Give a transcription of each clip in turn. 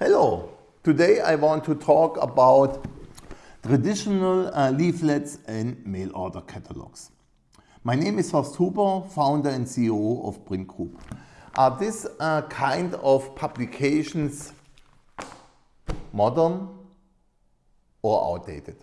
Hello, today I want to talk about traditional uh, leaflets and mail order catalogs. My name is Horst Huber, founder and CEO of priint Group. Are these uh, kind of publications modern or outdated?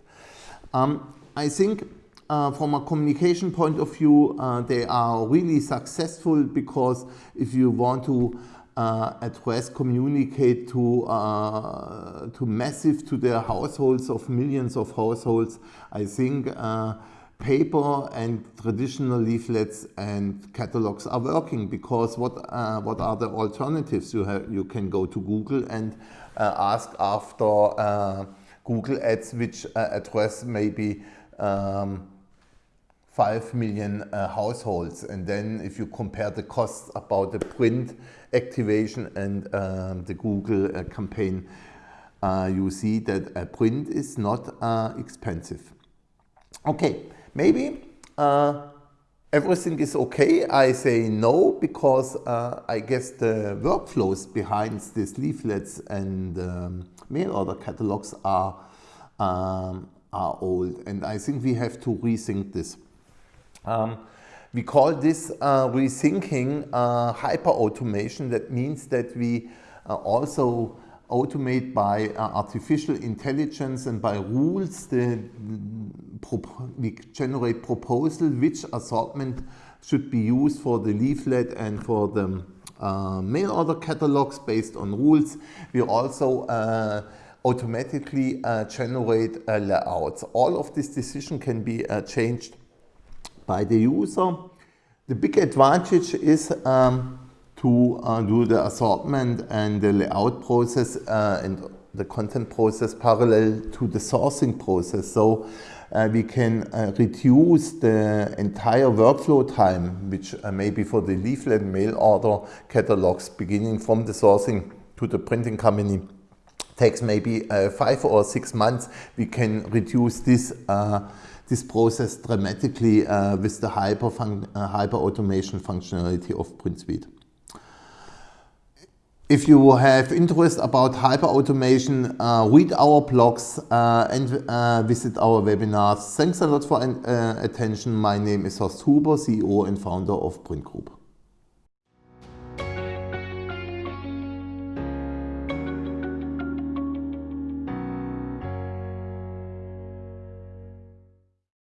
Um, I think uh, from a communication point of view, uh, they are really successful because if you want to uh, address, communicate to, uh, to massive, to their households of millions of households. I think uh, paper and traditional leaflets and catalogs are working because what, uh, what are the alternatives? You, have, you can go to Google and uh, ask after uh, Google ads which address maybe um, 5 million uh, households. And then if you compare the costs about the print activation and um, the Google uh, campaign, uh, you see that a print is not uh, expensive. Okay, maybe uh, everything is okay. I say no because uh, I guess the workflows behind these leaflets and um, mail order catalogs are, um, are old. And I think we have to rethink this. Um, we call this uh, rethinking uh, hyper-automation. That means that we uh, also automate by uh, artificial intelligence and by rules. The, we generate proposal which assortment should be used for the leaflet and for the uh, mail order catalogs based on rules. We also uh, automatically generate layouts. All of this decision can be changed by the user. The big advantage is um, to uh, do the assortment and the layout process uh, and the content process parallel to the sourcing process. So uh, we can uh, reduce the entire workflow time, which uh, maybe for the leaflet mail order catalogs beginning from the sourcing to the printing company takes maybe uh, five or six months. We can reduce this this process dramatically uh, with the hyper, uh, hyper automation functionality of priint:suite. If you have interest about hyper automation, uh, read our blogs uh, and uh, visit our webinars. Thanks a lot for uh, attention. My name is Horst Huber, CEO and founder of priint Group.